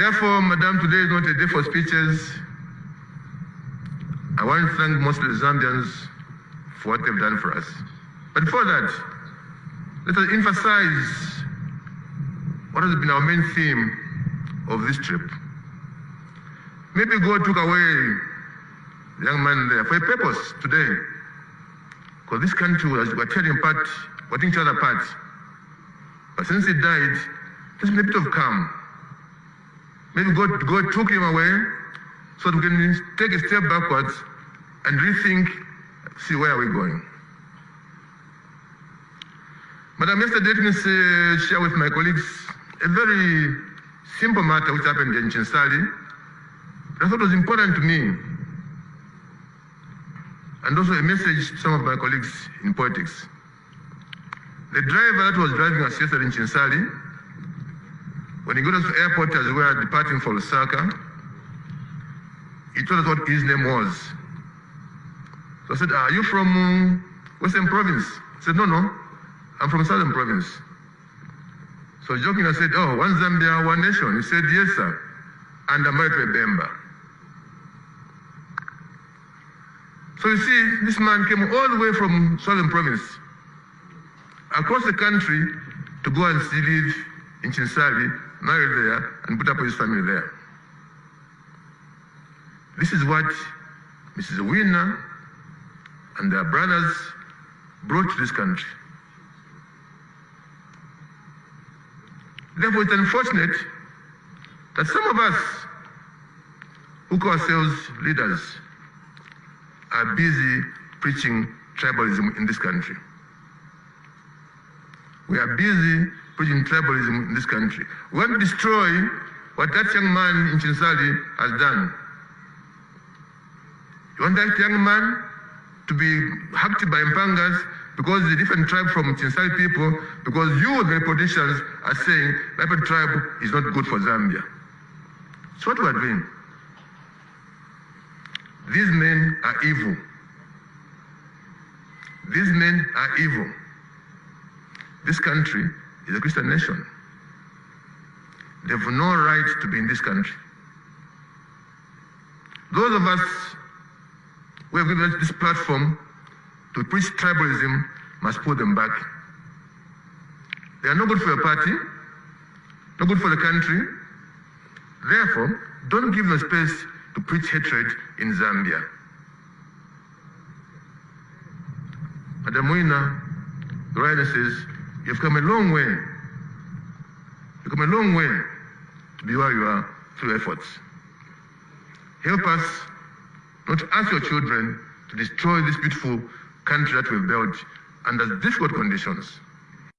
Therefore, Madam, today is not a day for speeches. I want to thank most of the Zambians for what they've done for us. But before that, let us emphasize what has been our main theme of this trip. Maybe God took away the young man there for a purpose today. Because this country was were tearing apart, putting each other apart. But since he died, there's been a bit of calm. Maybe God, God took him away so that we can take a step backwards and rethink, see where are we going. Madam, yesterday let me share with my colleagues a very simple matter which happened in Chinsali. I thought was important to me and also a message to some of my colleagues in politics. The driver that was driving us yesterday in Chinsali, when he got us to the airport as we were departing for Lusaka, he told us what his name was. So I said, are you from uh, Western Province? He said, no, no, I'm from Southern Province. So joking, I said, oh, one Zambia, one nation. He said, yes, sir. And I'm married to a Bemba. So you see, this man came all the way from Southern Province, across the country to go and still live in Chinsali, marry there, and put up his family there. This is what Mrs. Wina and their brothers brought to this country. Therefore, it's unfortunate that some of us who call ourselves leaders are busy preaching tribalism in this country. We are busy preaching tribalism in this country. We want to destroy what that young man in Chinsali has done. You want that young man to be hacked by Mpangas because a different tribe from Chinsali people, because you, the politicians, are saying that tribe is not good for Zambia. That's what we're doing. These men are evil. These men are evil. This country is a Christian nation. They have no right to be in this country. Those of us who have given this platform to preach tribalism must put them back. They are not good for your party, not good for the country. Therefore, don't give them space to preach hatred in Zambia. Madam Wina, the says, you've come a long way. You've come a long way to be where you are through efforts. Help us not to ask your children to destroy this beautiful country that we've built under difficult conditions.